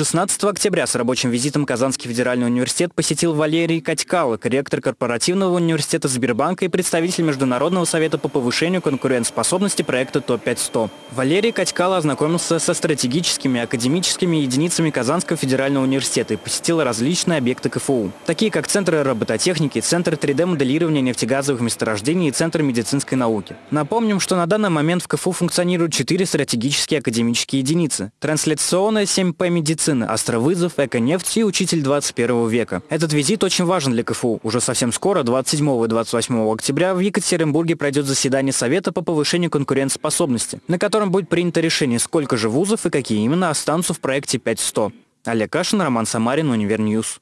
16 октября с рабочим визитом Казанский федеральный университет посетил Валерий Катькало, ректор корпоративного университета Сбербанка и представитель Международного совета по повышению конкурентоспособности проекта ТОП-500. Валерий Катькало ознакомился со стратегическими академическими единицами Казанского федерального университета и посетил различные объекты КФУ, такие как центры робототехники, центр 3D-моделирования нефтегазовых месторождений и центр медицинской науки. Напомним, что на данный момент в КФУ функционируют четыре стратегические академические единицы. Трансляционная 7П медицина медицины, астровызов, эко-нефть и учитель 21 века. Этот визит очень важен для КФУ. Уже совсем скоро, 27 и 28 октября, в Екатеринбурге пройдет заседание Совета по повышению конкурентоспособности, на котором будет принято решение, сколько же вузов и какие именно останутся в проекте 5100. Олег Кашин, Роман Самарин, UniverNews.